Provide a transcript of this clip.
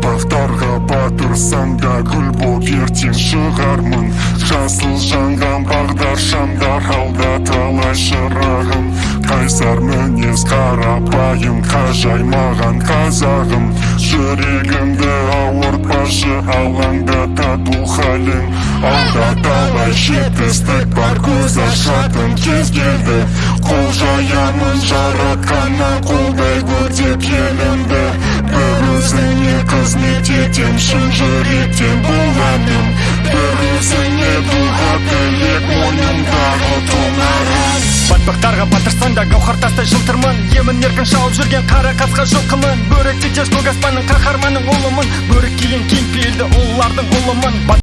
батпақтарға батырсам да гүл боп ертең шығармын жасыл жанған бағдар шамдар алда талай шырағым. Қайсар мінез қарапайым қажаймаған қазағым. Жүрегімді ауыртпашы алаңдата бұл халің алда талай жетістік бар көз ашатын кез келді. Қол жаямын жаратқаннан қолдай көтеп өзіңе қызмет етем шын жүректен бұл әнім бір өзіңе дұға тілек мойнымдағы тұмарым батпақтарға батырсаң да гауһар тастай жылтырмын. Емін еркін шауып жүрген қара қасқа жылқымын. Бөрі тектес көк аспанның қаһарманы ұлымын. Бөрі киген кең пейілді ұлылардың ұлымын.